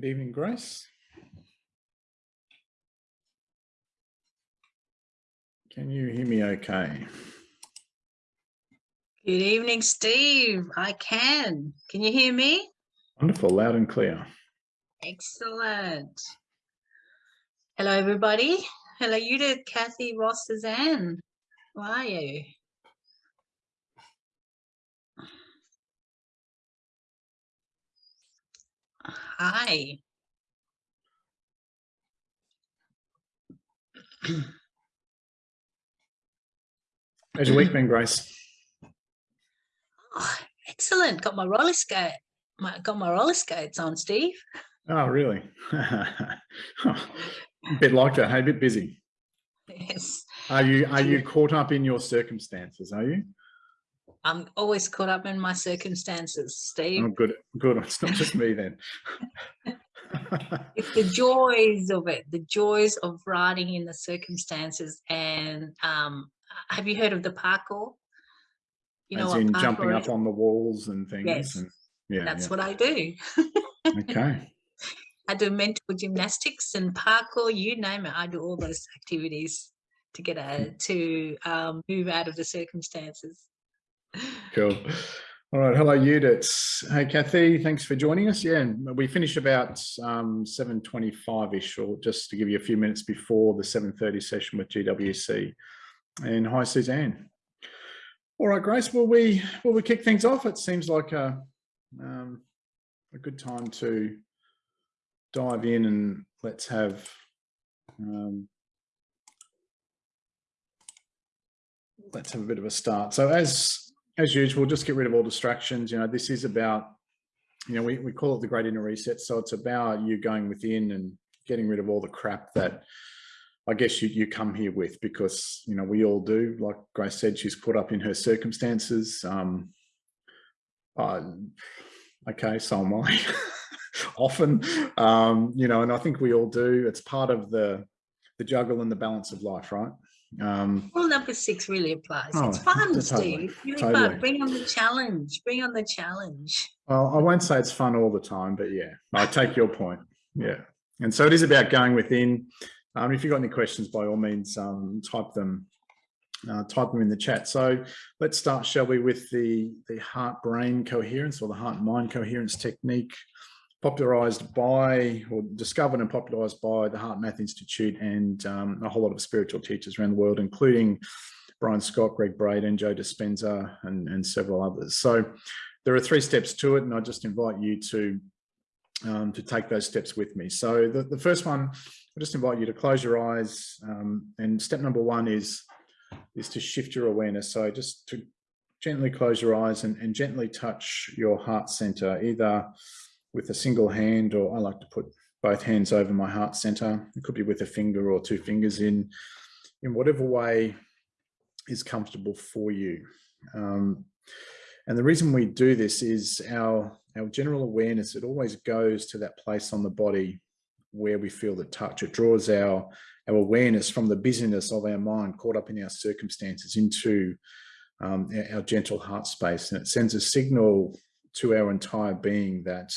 Good evening, Grace. Can you hear me okay? Good evening, Steve. I can. Can you hear me? Wonderful, loud and clear. Excellent. Hello, everybody. Hello, you Judith, Kathy, Ross, Suzanne. How are you? Hi. How's your week been, Grace? Oh, excellent. Got my roller skate. My, got my roller skates on, Steve. Oh, really? a bit like that, hey, a bit busy. Yes. Are you are you caught up in your circumstances, are you? I'm always caught up in my circumstances, Steve. Oh, good, good. It's not just me then. it's the joys of it, the joys of riding in the circumstances. And um, have you heard of the parkour? You know, As in jumping up on the walls and things. Yes, and, yeah, that's yeah. what I do. okay. I do mental gymnastics and parkour, you name it. I do all those activities to get a, to um, move out of the circumstances. Cool. All right. Hello, Judith. Hey, Kathy. Thanks for joining us. Yeah, we finish about um, 7.25ish or just to give you a few minutes before the 7.30 session with GWC. And hi, Suzanne. All right, Grace, will we, will we kick things off? It seems like a, um, a good time to dive in and let's have um, let's have a bit of a start. So as as usual, just get rid of all distractions. You know, this is about, you know, we, we call it the great inner reset. So it's about you going within and getting rid of all the crap that I guess you, you come here with because, you know, we all do. Like Grace said, she's caught up in her circumstances. Um, uh, okay, so am I. often, um, you know, and I think we all do. It's part of the the juggle and the balance of life, right? Um, Rule number six really applies. Oh, it's fun, totally, Steve. Really totally. fun. Bring on the challenge. Bring on the challenge. Well, I won't say it's fun all the time, but yeah, I take your point. Yeah. And so it is about going within. Um, if you've got any questions, by all means, um, type them uh, type them in the chat. So let's start, shall we, with the, the heart-brain coherence or the heart-mind coherence technique popularized by or discovered and popularized by the HeartMath Institute and um, a whole lot of spiritual teachers around the world, including Brian Scott, Gregg Braden, Joe Dispenza, and, and several others. So there are three steps to it, and I just invite you to um, to take those steps with me. So the, the first one, I just invite you to close your eyes. Um, and step number one is, is to shift your awareness. So just to gently close your eyes and, and gently touch your heart center, either with a single hand, or I like to put both hands over my heart center. It could be with a finger or two fingers in, in whatever way is comfortable for you. Um, and the reason we do this is our, our general awareness, it always goes to that place on the body where we feel the touch. It draws our, our awareness from the busyness of our mind caught up in our circumstances into um, our, our gentle heart space. And it sends a signal to our entire being that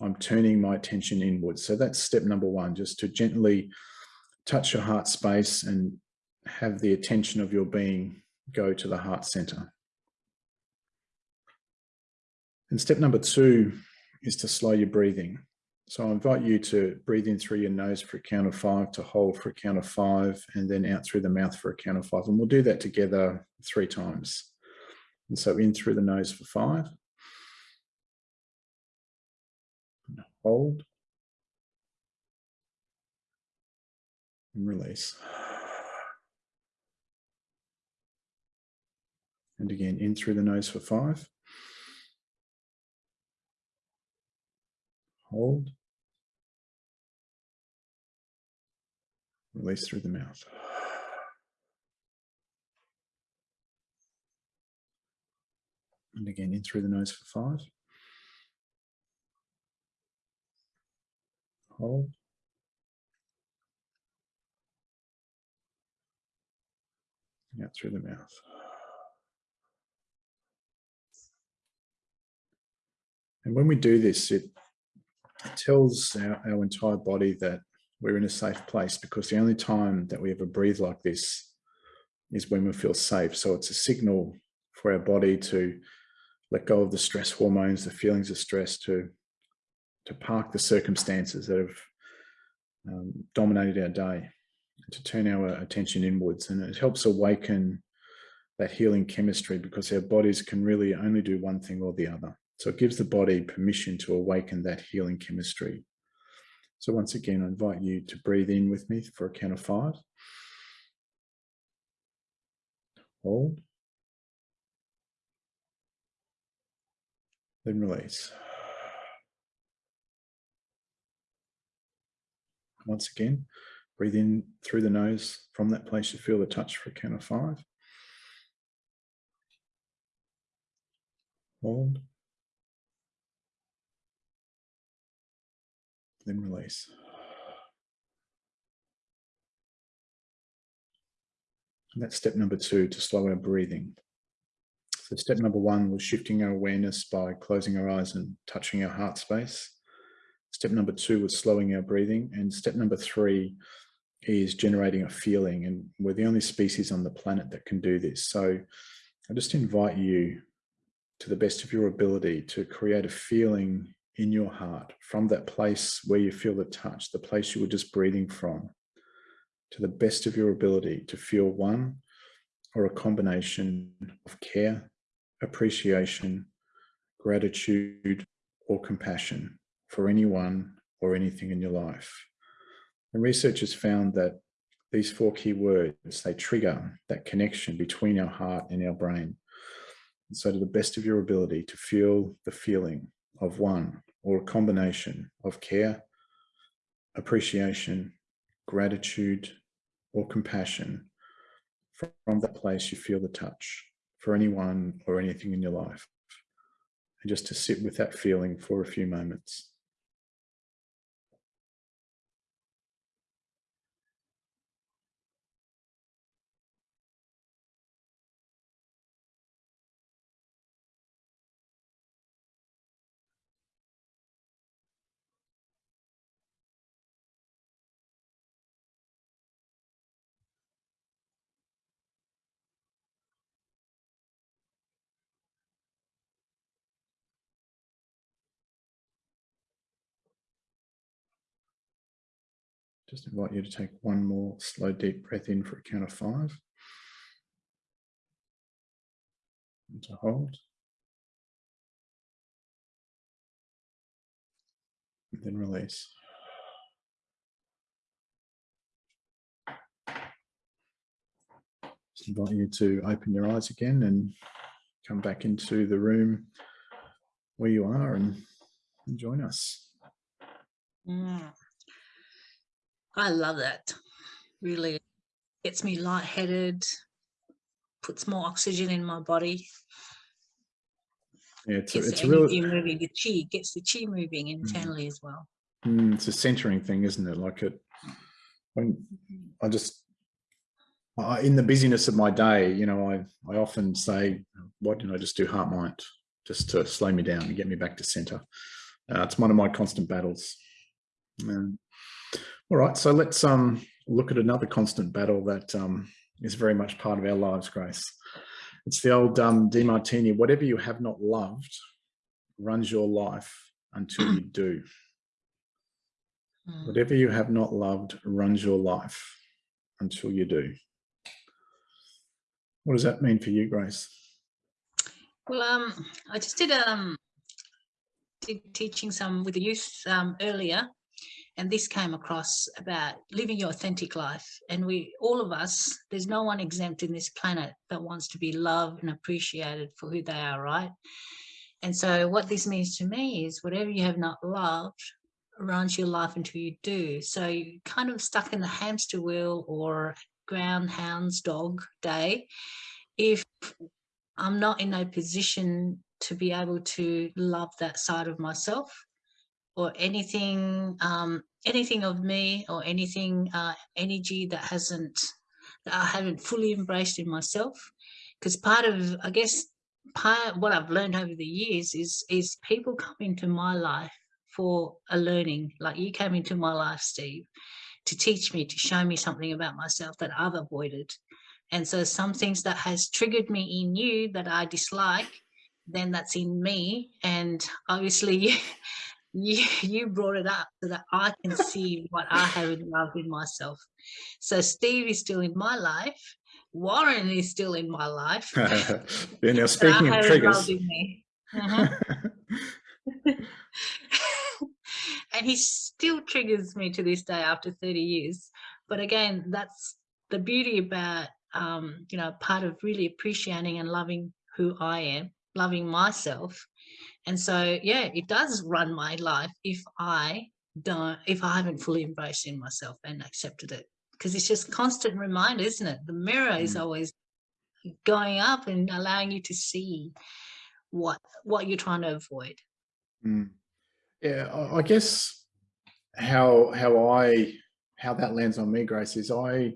I'm turning my attention inwards. So that's step number one, just to gently touch your heart space and have the attention of your being go to the heart center. And step number two is to slow your breathing. So I invite you to breathe in through your nose for a count of five, to hold for a count of five, and then out through the mouth for a count of five. And we'll do that together three times. And so in through the nose for five. Hold and release. And again, in through the nose for five. Hold. Release through the mouth. And again, in through the nose for five. Hold. Out through the mouth. And when we do this, it tells our, our entire body that we're in a safe place because the only time that we ever breathe like this is when we feel safe. So it's a signal for our body to let go of the stress hormones, the feelings of stress, to to park the circumstances that have um, dominated our day, to turn our attention inwards. And it helps awaken that healing chemistry because our bodies can really only do one thing or the other. So it gives the body permission to awaken that healing chemistry. So once again, I invite you to breathe in with me for a count of five. Hold. Then release. Once again, breathe in through the nose from that place you feel the touch for a count of five. Hold. Then release. And that's step number two, to slow our breathing. So step number one was shifting our awareness by closing our eyes and touching our heart space. Step number two was slowing our breathing. And step number three is generating a feeling. And we're the only species on the planet that can do this. So I just invite you to the best of your ability to create a feeling in your heart from that place where you feel the touch, the place you were just breathing from, to the best of your ability to feel one or a combination of care, appreciation, gratitude, or compassion for anyone or anything in your life. And researchers found that these four key words, they trigger that connection between our heart and our brain. And so to the best of your ability to feel the feeling of one or a combination of care, appreciation, gratitude, or compassion from the place you feel the touch for anyone or anything in your life. And just to sit with that feeling for a few moments. Just invite you to take one more slow, deep breath in for a count of five. And to hold. And then release. Just invite you to open your eyes again and come back into the room where you are and, and join us. Mm. I love that. Really gets me lightheaded, puts more oxygen in my body. Yeah, it's Gets it's the a moving, the chi gets the chi moving internally as well. Mm, it's a centering thing, isn't it? Like it, when I just, I, in the busyness of my day, you know, I, I often say, why didn't I just do heart mind just to slow me down and get me back to center? Uh, it's one of my constant battles. Um, all right, so let's um, look at another constant battle that um, is very much part of our lives, Grace. It's the old um, Demartini, whatever you have not loved runs your life until you do. Mm. Whatever you have not loved runs your life until you do. What does that mean for you, Grace? Well, um, I just did um did teaching some with the youth um, earlier, and this came across about living your authentic life. And we, all of us, there's no one exempt in this planet that wants to be loved and appreciated for who they are, right? And so what this means to me is whatever you have not loved runs your life until you do. So you kind of stuck in the hamster wheel or groundhound's dog day. If I'm not in a position to be able to love that side of myself, or anything um, anything of me or anything uh, energy that hasn't that I haven't fully embraced in myself because part of I guess part what I've learned over the years is is people come into my life for a learning. Like you came into my life, Steve, to teach me, to show me something about myself that I've avoided. And so some things that has triggered me in you that I dislike, then that's in me. And obviously you, you, you brought it up so that I can see what I have in loved in myself. So Steve is still in my life. Warren is still in my life. yeah, now but speaking of triggers, me. Mhm. and he still triggers me to this day after 30 years but again that's the beauty about um you know part of really appreciating and loving who i am loving myself and so yeah it does run my life if i don't if i haven't fully embraced in myself and accepted it because it's just constant reminder isn't it the mirror is Mm. always going up and allowing you to see what what you're trying to avoid Mm. Yeah, I, I guess how how I how that lands on me, Grace, is I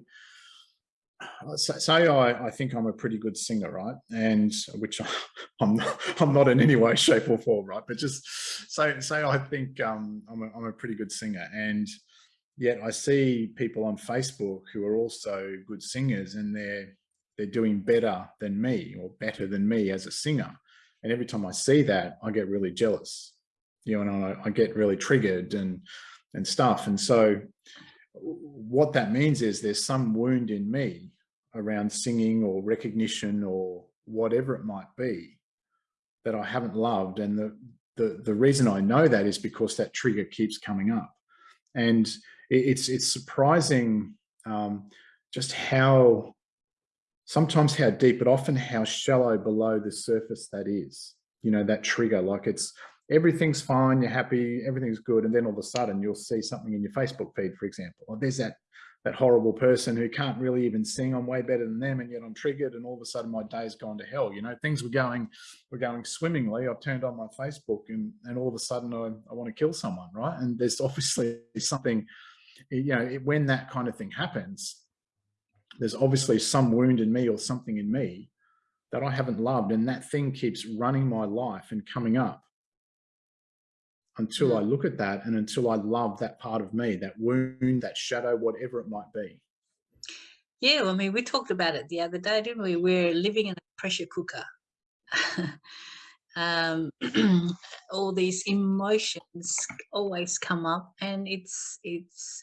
sa- say I, I think I'm a pretty good singer, right? And which I'm not, I'm not in any way, shape, or form, right? But just say say I think um, I'm a, I'm a pretty good singer, and yet I see people on Facebook who are also good singers, and they're they're doing better than me or better than me as a singer. And every time I see that, I get really jealous, you know, and I, I get really triggered and and stuff. And so what that means is there's some wound in me around singing or recognition or whatever it might be that I haven't loved. And the, the, the reason I know that is because that trigger keeps coming up. And it, it's, it's surprising um, just how, sometimes how deep, but often how shallow below the surface that is, you know, that trigger, like it's, everything's fine, you're happy, everything's good. And then all of a sudden you'll see something in your Facebook feed, for example, or there's that, that horrible person who can't really even sing. I'm way better than them. And yet I'm triggered. And all of a sudden my day's gone to hell. You know, things were going, were going swimmingly. I've turned on my Facebook and, and all of a sudden I, I want to kill someone. Right. And there's obviously something, you know, it- when that kind of thing happens, there's obviously some wound in me or something in me that I haven't loved. And that thing keeps running my life and coming up until I look at that and until I love that part of me, that wound, that shadow, whatever it might be. Yeah, I mean, we talked about it the other day, didn't we? We're living in a pressure cooker. um, all these emotions always come up, and it's it's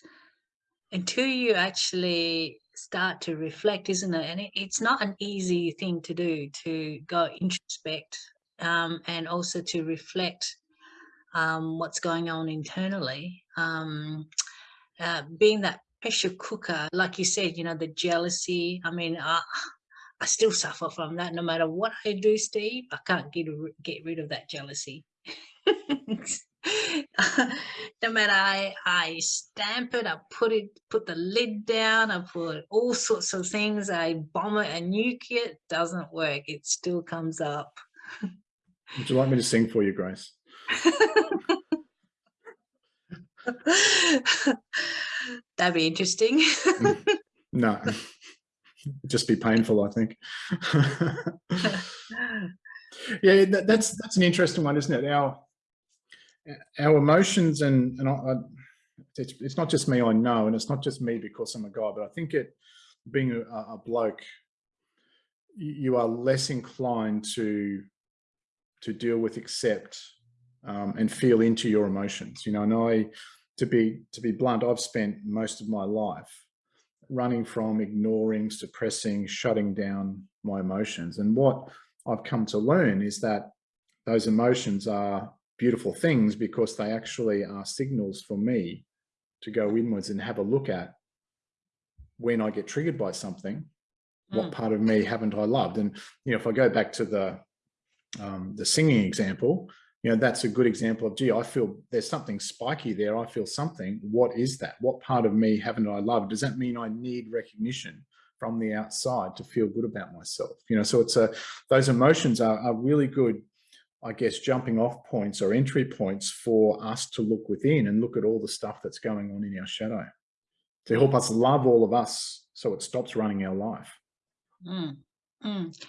until you actually start to reflect, isn't it? And it, it's not an easy thing to do to go introspect um, and also to reflect um, what's going on internally. Um, uh, being that pressure cooker, like you said, you know, the jealousy. I mean, I, I still suffer from that. No matter what I do, Steve, I can't get get rid of that jealousy. no matter I, I stamp it, I put it, put the lid down, I put all sorts of things, I bomb it and nuke it, doesn't work. It still comes up. Would you like me to sing for you, Grace? That'd be interesting. Mm. No, It'd just be painful, I think. yeah, that, that's that's an interesting one, isn't it? Our our emotions and and I, it's, it's not just me, I know, and it's not just me because I'm a guy, but I think it being a, a bloke, you you are less inclined to to deal with, accept, um, and feel into your emotions. You know, and I, to be to be blunt, I've spent most of my life running from ignoring, suppressing, shutting down my emotions. And what I've come to learn is that those emotions are beautiful things because they actually are signals for me to go inwards and have a look at when I get triggered by something, what Mm. part of me haven't I loved? And, you know, if I go back to the, um, the singing example, you know, that's a good example of, gee, I feel there's something spiky there. I feel something. What is that? What part of me haven't I loved? Does that mean I need recognition from the outside to feel good about myself? You know, so it's a, those emotions are, are really good, I guess, jumping off points or entry points for us to look within and look at all the stuff that's going on in our shadow to help us love all of us so it stops running our life. Mm, mm.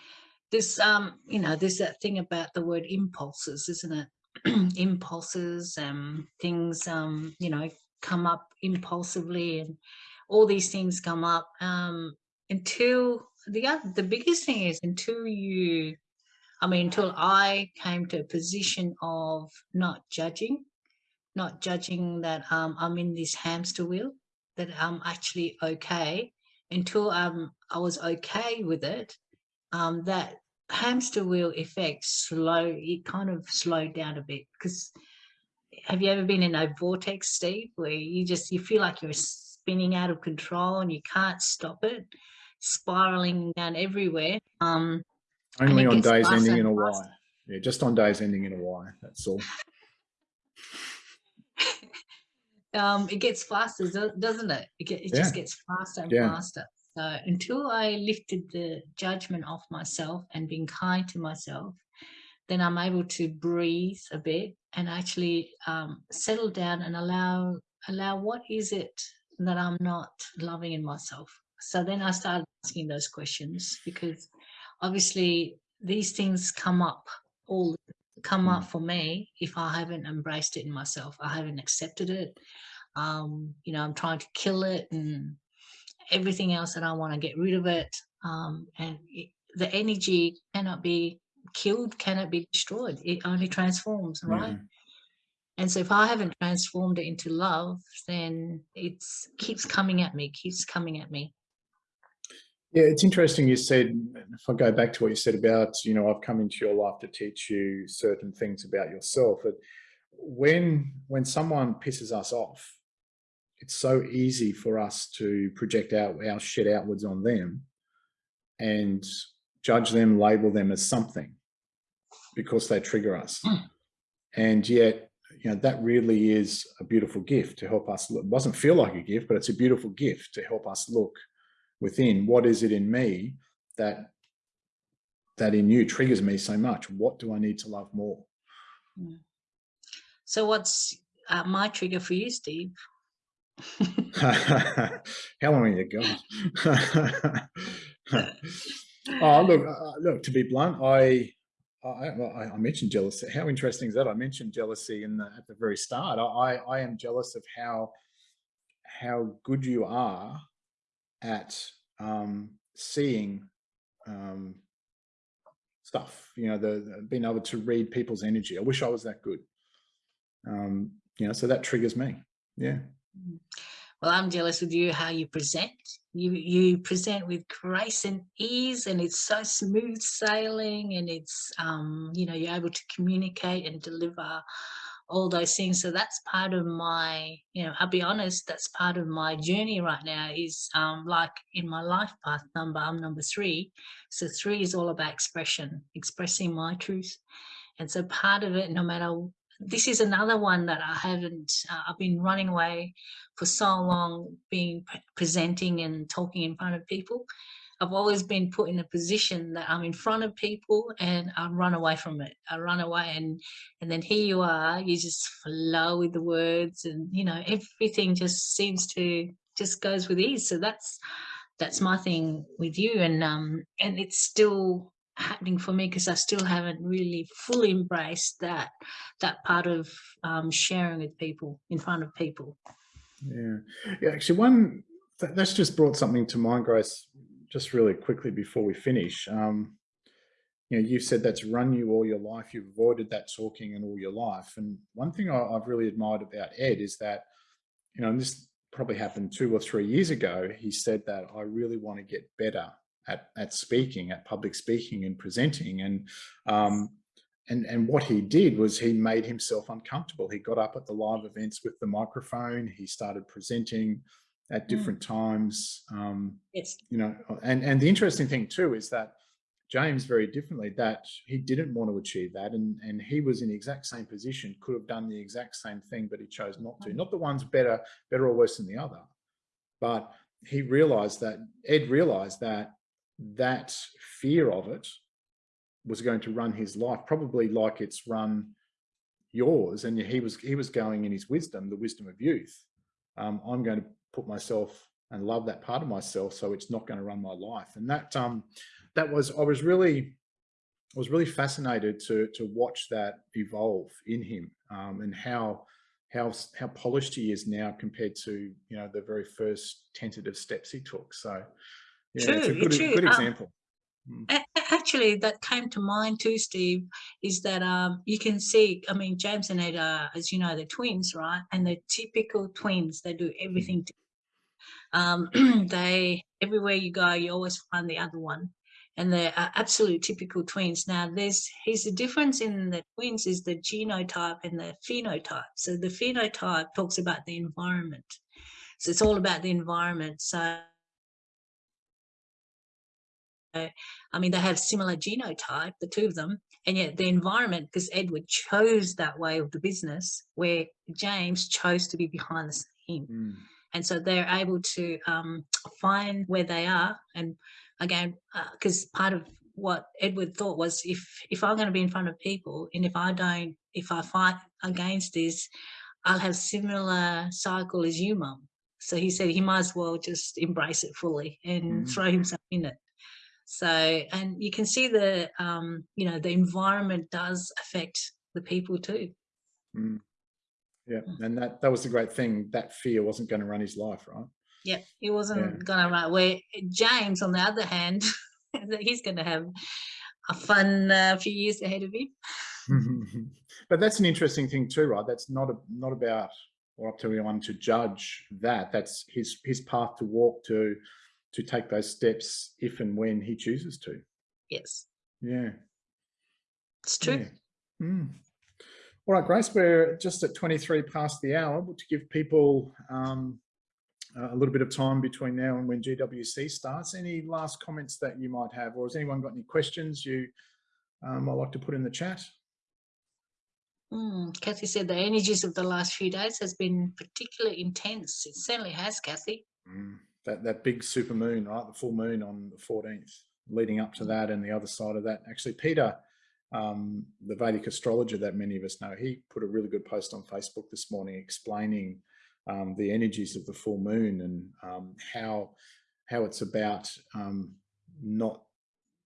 This, um, you know, there's that thing about the word impulses, isn't it? impulses and things, um, you know, come up impulsively and all these things come up um, until the other, the biggest thing is until you, I mean, until I came to a position of not judging, not judging that um, I'm in this hamster wheel, that I'm actually okay until um, I was okay with it, um, that hamster wheel effect slow, it kind of slowed down a bit because have you ever been in a vortex, Steve, where you just, you feel like you're spinning out of control and you can't stop it, spiraling down everywhere. Um, Only on days ending in a Y. Yeah, just on days ending in a Y. That's all. um, it gets faster, doesn't it? It, just Yeah. gets faster and Yeah. faster. So until I lifted the judgment off myself and being kind to myself, then I'm able to breathe a bit and actually um, settle down and allow allow what is it that I'm not loving in myself. So then I started asking those questions because obviously these things come up all come up for me if I haven't embraced it in myself. I haven't accepted it. Um, you know, I'm trying to kill it and everything else that I want to get rid of it. Um, and it, the energy cannot be killed, cannot be destroyed. It only transforms, right? Mhm. And so if I haven't transformed it into love, then it's keeps coming at me, keeps coming at me. Yeah, it's interesting you said, if I go back to what you said about, you know, I've come into your life to teach you certain things about yourself. But when when someone pisses us off, it's so easy for us to project out our shit outwards on them and judge them, label them as something because they trigger us. Mm. And yet, you know, that really is a beautiful gift to help us. look- It doesn't feel like a gift, but it's a beautiful gift to help us look within what is it in me that that in you triggers me so much what do i need to love more So what's uh, my trigger for you, Steve? How long you got oh look uh, look to be blunt i I, I mentioned jealousy. How interesting is that? I mentioned jealousy in the, at the very start. I, I I am jealous of how how good you are at um, seeing um, stuff. You know, the, the being able to read people's energy. I wish I was that good. Um, you know, so that triggers me. Yeah. Well, I'm jealous with you how you present. You you present with grace and ease, and it's so smooth sailing, and it's um, you know you're able to communicate and deliver all those things. So that's part of my, you know, I'll be honest, that's part of my journey right now. Is um, like in my life path number, I'm number three. So three is all about expression, expressing my truth, and so part of it, no matter this is another one that I haven't, uh, I've been running away for so long, being pre- presenting and talking in front of people. I've always been put in a position that I'm in front of people and I run away from it. I run away and and then here you are, you just flow with the words and you know, everything just seems to just goes with ease. So that's that's my thing with you and um and it's still happening for me because I still haven't really fully embraced that that part of um, sharing with people in front of people. Yeah. Yeah. Actually, one that, that's just brought something to mind, Grace, just really quickly before we finish. Um, you know, you've said that's run you all your life. You've avoided that talking and all your life. And one thing I, I've really admired about Ed is that, you know, and this probably happened two or three years ago. He said that I really want to get better at, at speaking, at public speaking and presenting. And um, and and what he did was he made himself uncomfortable. He got up at the live events with the microphone. He started presenting at Mm. different times. Um, Yes. you know, and and the interesting thing too is that James very differently that he didn't want to achieve that, and and he was in the exact same position, could have done the exact same thing, but he chose not to. Not the one's better, better or worse than the other, but he realized that Ed realized that that fear of it was going to run his life, probably like it's run yours. And he was he was going in his wisdom, the wisdom of youth. Um, I'm going to put myself and love that part of myself, so it's not going to run my life. And that um, that was I was really I was really fascinated to to watch that evolve in him um, and how how how polished he is now compared to you know the very first tentative steps he took. So yeah, it's a True, good true. good Um, example. Mm, a- Actually, that came to mind too, Steve, is that um, you can see, I mean, James and Ed are, as you know, they're twins, right? And they're typical twins. They do everything. to- Um, they, everywhere you go, you always find the other one. And they're uh, absolute typical twins. Now, there's, here's the difference in the twins is the genotype and the phenotype. So the phenotype talks about the environment. So it's all about the environment. So I mean, they have similar genotype, the two of them, and yet the environment, because Edward chose that way of the business, where James chose to be behind the scene. mm, And so they're able to um, find where they are. And again, because part of what Edward thought was if if I'm going to be in front of people and if I don't, if I fight against this, I'll have similar cycle as you, mum. So he said he might as well just embrace it fully and Mm. throw himself in it. So, and you can see the, um, you know, the environment does affect the people too. mm. Yeah, Mm. and that that was the great thing. That fear wasn't going to run his life, right? Yeah, he wasn't gonna run. Where James, on the other hand, he's gonna have a fun uh, few years ahead of him. but that's an interesting thing too, right? That's not a, not about or up to anyone to judge that. That's his his path to walk to to take those steps if and when he chooses to. Yes, Yeah. it's true. yeah. Mm. All right, Grace, we're just at 23 past the hour, but to give people um, a little bit of time between now and when GWC starts, any last comments that you might have, or has anyone got any questions you um, might like to put in the chat? Mm, Kathy said the energies of the last few days has been particularly intense. It certainly has, Kathy. Mm, that that big super moon, right? The full moon on the 14th, leading up to that, and the other side of that. Actually, Peter, um, the Vedic astrologer that many of us know, he put a really good post on Facebook this morning explaining um, the energies of the full moon and um, how how it's about um, not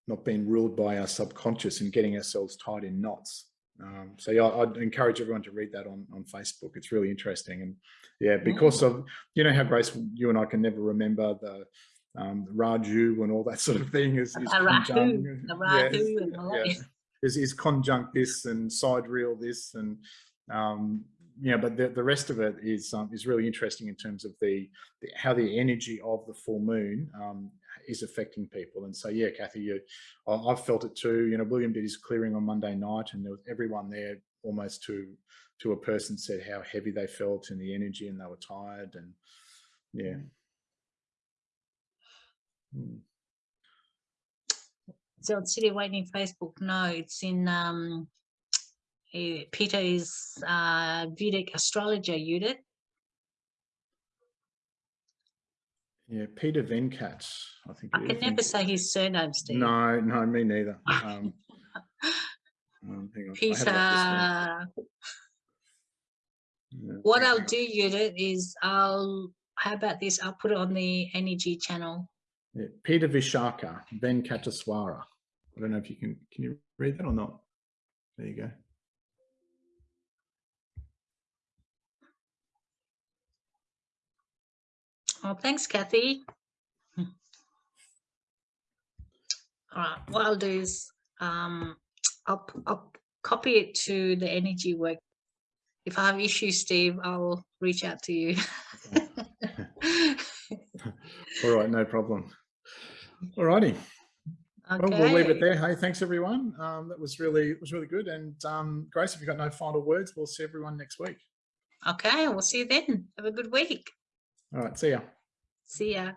not being ruled by our subconscious and getting ourselves tied in knots. Um, so yeah, I'd encourage everyone to read that on, on Facebook. It's really interesting. And yeah, because of, you know how Grace, you and I can never remember the, um, the Rahu and all that sort of thing is, is conjunct- the yeah, and all that. yeah, is, is conjunct this and sidereal this and um, yeah, but the, the rest of it is um, is really interesting in terms of the, the how the energy of the full moon um, is affecting people. And so yeah, Kathy, you, I, I've felt it too. You know, William did his clearing on Monday night, and there was everyone there almost to to a person said how heavy they felt and the energy, and they were tired, and yeah. Hmm. So it's City Waiting Facebook. No, it's in um, eh, Peter is uh, Vedic astrologer unit. Yeah, Peter Venkat, I think. I can never say his surname, Steve. No, no, me neither. Um, um, hang on, I have it Peter. up. Yeah, What I'll do, Judith, is I'll. How about this? I'll put it on the energy channel. Yeah, Peter Vishaka, Venkataswara. I don't know if you can, can you read that or not? There you go. Oh, thanks, Kathy. All right, what I'll do is um, I'll, I'll copy it to the energy work. If I have issues, Steve, I'll reach out to you. All right, no problem. All righty. Well, we'll leave it there. Hey, thanks everyone. Um, that was really, it was really good. And um, Grace, if you've got no final words, we'll see everyone next week. Okay, we'll see you then. Have a good week. All right, see ya. See ya.